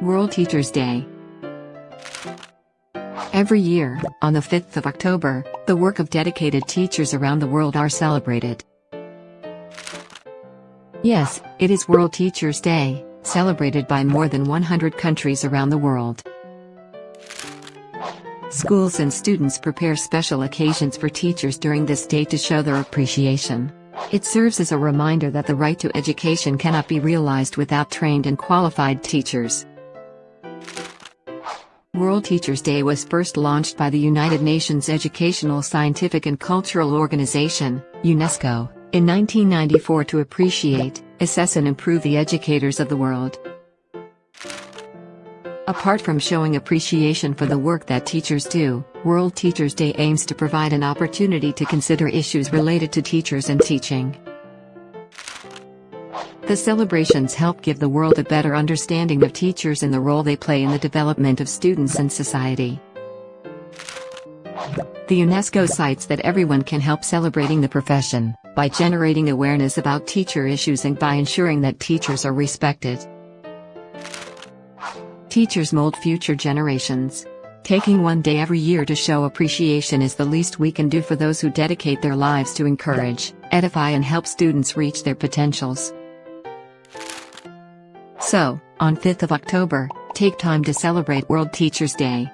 World Teachers Day Every year, on the 5th of October, the work of dedicated teachers around the world are celebrated. Yes, it is World Teachers Day, celebrated by more than 100 countries around the world. Schools and students prepare special occasions for teachers during this day to show their appreciation. It serves as a reminder that the right to education cannot be realized without trained and qualified teachers. World Teachers Day was first launched by the United Nations Educational, Scientific and Cultural Organization, UNESCO, in 1994 to appreciate, assess and improve the educators of the world. Apart from showing appreciation for the work that teachers do, World Teachers Day aims to provide an opportunity to consider issues related to teachers and teaching. The celebrations help give the world a better understanding of teachers and the role they play in the development of students and society. The UNESCO cites that everyone can help celebrating the profession, by generating awareness about teacher issues and by ensuring that teachers are respected. Teachers mold future generations. Taking one day every year to show appreciation is the least we can do for those who dedicate their lives to encourage, edify and help students reach their potentials. So, on 5th of October, take time to celebrate World Teachers Day,